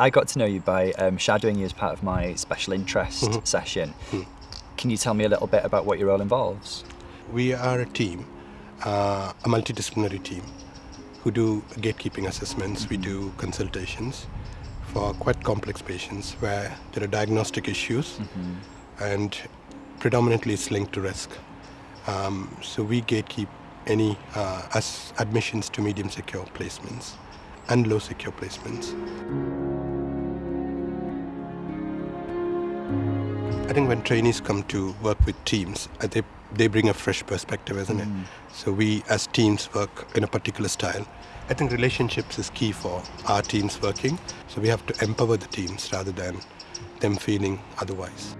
I got to know you by um, shadowing you as part of my special interest Mhm. session. Hmm. Can you tell me a little bit about what your role involves? We are a team, uh, a multidisciplinary team, who do gatekeeping assessments. We do consultations for quite complex patients where there are diagnostic issues and predominantly it's linked to risk. Um, so we gatekeep any uh, admissions to medium secure placements and low secure placements. I think when trainees come to work with teams, uh, they, they bring a fresh perspective, isn't it? So we as teams work in a particular style. I think relationships is key for our teams working. So we have to empower the teams rather than them feeling otherwise.